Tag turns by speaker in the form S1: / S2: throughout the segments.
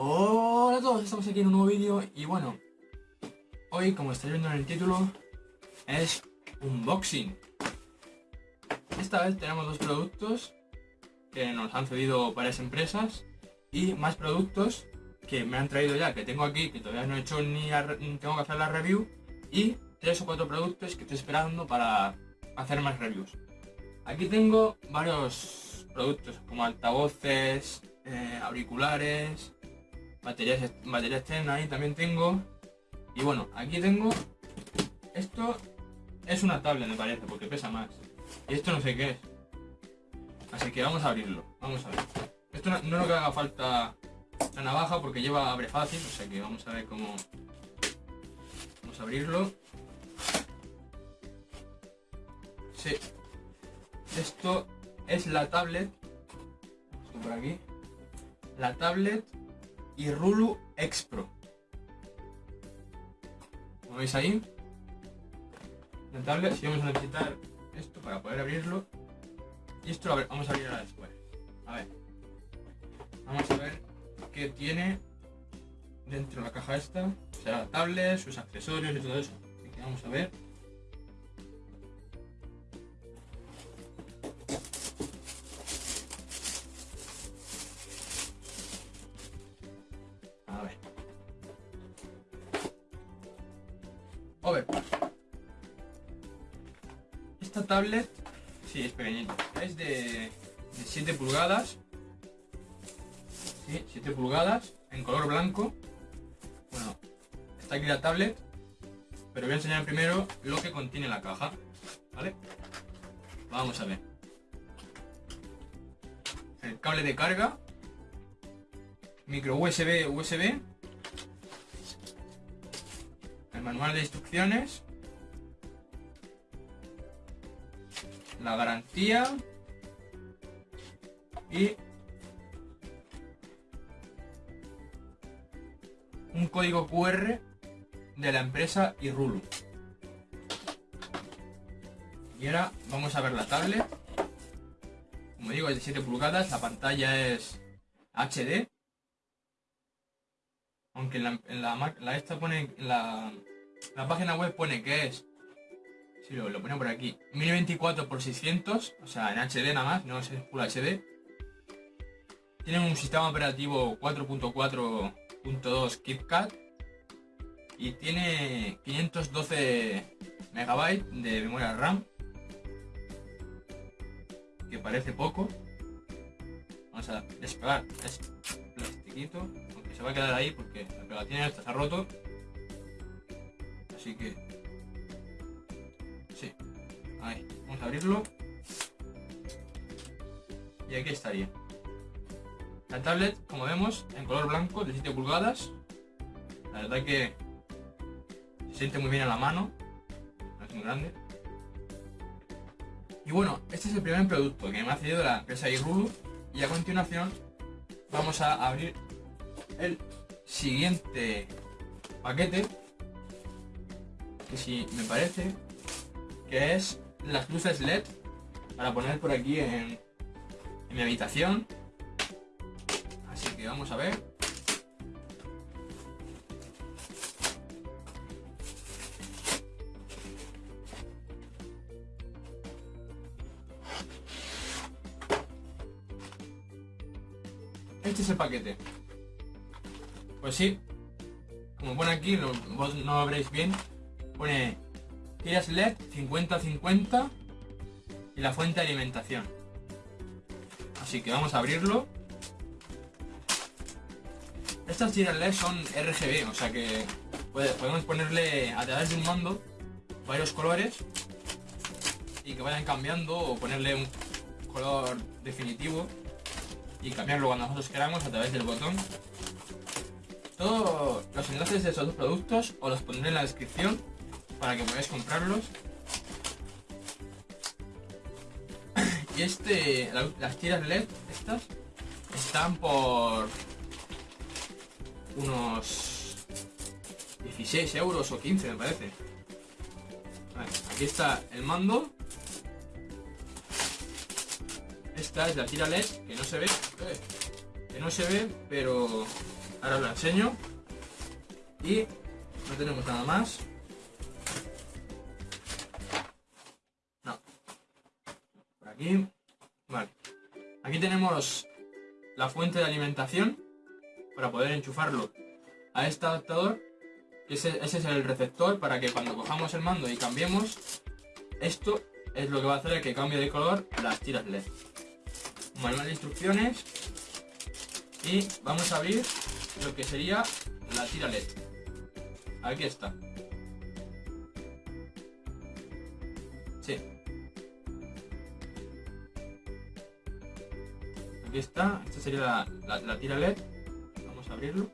S1: Hola a todos, estamos aquí en un nuevo vídeo y bueno, hoy como estáis viendo en el título es unboxing. Esta vez tenemos dos productos que nos han cedido varias empresas y más productos que me han traído ya, que tengo aquí, que todavía no he hecho ni, tengo que hacer la review y tres o cuatro productos que estoy esperando para hacer más reviews. Aquí tengo varios productos como altavoces, eh, auriculares, baterías, batería externa ahí también tengo. Y bueno, aquí tengo, esto es una tablet me parece, porque pesa más. Y esto no sé qué es. Así que vamos a abrirlo, vamos a ver. Esto no, no lo que haga falta la navaja porque lleva abre fácil, o sea que vamos a ver cómo... Vamos a abrirlo. Sí. Esto es la tablet. Esto por aquí. La tablet y Rulu X Pro. Como veis ahí, la tablet, si vamos a necesitar esto para poder abrirlo. Y esto lo vamos a abrir después. A ver. Vamos a ver qué tiene dentro de la caja esta. O sea, la tablet, sus accesorios y todo eso. Así que vamos a ver. Esta tablet, sí, es pequeñita. Es de, 7 pulgadas. Sí, 7 pulgadas, en color blanco. Bueno, está aquí la tablet. Pero voy a enseñar primero lo que contiene la caja. ¿Vale? Vamos a ver. El cable de carga. Micro USB, USB manual de instrucciones, la garantía y un código QR de la empresa Irulu. Y ahora vamos a ver la tablet. Como digo, es de 7 pulgadas, la pantalla es HD. Aunque en la, en esta pone la, la página web pone que es, si lo, lo por aquí, 1024 x 600, o sea, en HD nada más, no es Full HD. Tiene un sistema operativo 4.4.2 KitKat y tiene 512 megabytes de memoria RAM, que parece poco. Vamos a despegar este plastiquito, aunque se va a quedar ahí porque la pegatina esta se ha roto. Así que... Sí. Ahí. Vamos a abrirlo. Y aquí estaría. La tablet, como vemos, en color blanco de 7 pulgadas. La verdad que se siente muy bien en la mano. No es muy grande. Y bueno, este es el primer producto que me ha cedido la empresa Irulu. Y a continuación vamos a abrir el siguiente paquete que si me parece que es las luces LED para poner por aquí en, mi habitación. Así que vamos a ver. Este es el paquete. Pues sí, como pone aquí, vos no lo veréis bien, Pone tiras LED 50-50 y la fuente de alimentación. Así que vamos a abrirlo. Estas tiras LED son RGB, o sea que podemos ponerle a través de un mando varios colores y que vayan cambiando o ponerle un color definitivo y cambiarlo cuando nosotros queramos a través del botón. Todos los enlaces de estos dos productos os los pondré en la descripción para que podáis comprarlos. y este, las tiras LED, estas, están por unos 16 euros o 15 me parece. aquí está el mando. Esta es la tira LED, que no se ve, eh, que no se ve, pero ahora os lo enseño. Y no tenemos nada más. Aquí. Vale. Aquí tenemos la fuente de alimentación para poder enchufarlo a este adaptador. Ese, es el receptor para que cuando cojamos el mando y cambiemos, esto es lo que va a hacer que cambie de color las tiras LED. Manual de instrucciones y vamos a abrir lo que sería la tira LED. Aquí está. Sí. Aquí está. Esta sería la, tira LED. Vamos a abrirlo.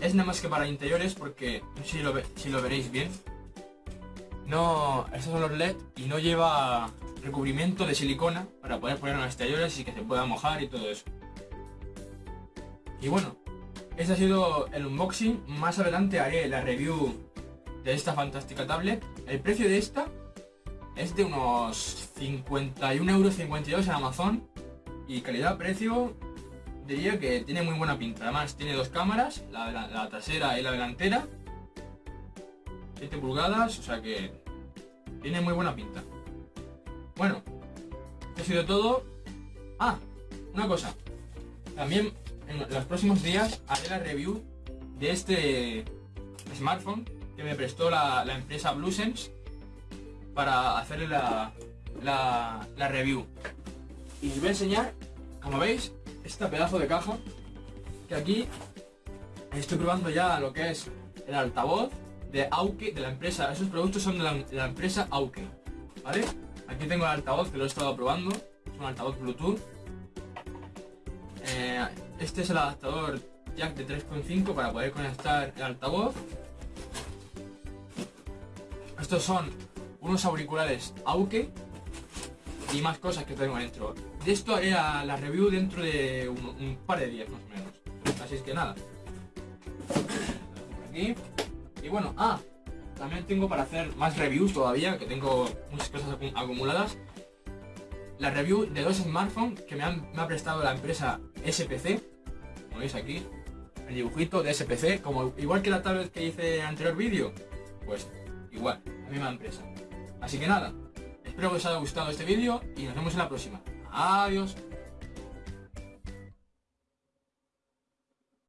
S1: Es nada más que para interiores porque no sé si lo, si lo veréis bien. No, estos son los LED y no lleva recubrimiento de silicona para poder poner en los exteriores y que se pueda mojar y todo eso. Y bueno, este ha sido el unboxing. Más adelante haré la review de esta fantástica tablet. El precio de esta es de unos 51,52 euros en Amazon. Y calidad-precio diría que tiene muy buena pinta. Además tiene dos cámaras, la, la trasera y la delantera. 7 pulgadas, o sea que tiene muy buena pinta. Bueno, esto ha sido todo. Ah, una cosa. También en los próximos días haré la review de este smartphone que me prestó la, empresa BlueSense para hacerle la, la, review. Y os voy a enseñar, como veis, este pedazo de caja que aquí estoy probando ya lo que es el altavoz de Auke, de la empresa, esos productos son de la, de la empresa Auke, ¿vale? Aquí tengo el altavoz que lo he estado probando. Es un altavoz Bluetooth. Eh, este es el adaptador jack de 3.5 para poder conectar el altavoz. Estos son unos auriculares Auke y más cosas que tengo dentro. De esto haré la, review dentro de un, par de días más o menos. Así es que nada. aquí. Y bueno, ah, también tengo para hacer más reviews todavía, que tengo muchas cosas acumuladas. La review de dos smartphones que me, ha prestado la empresa SPC. Como veis aquí, el dibujito de SPC, como igual que la tablet que hice en el anterior vídeo. Pues igual, la misma empresa. Así que nada, espero que os haya gustado este vídeo y nos vemos en la próxima. Adiós.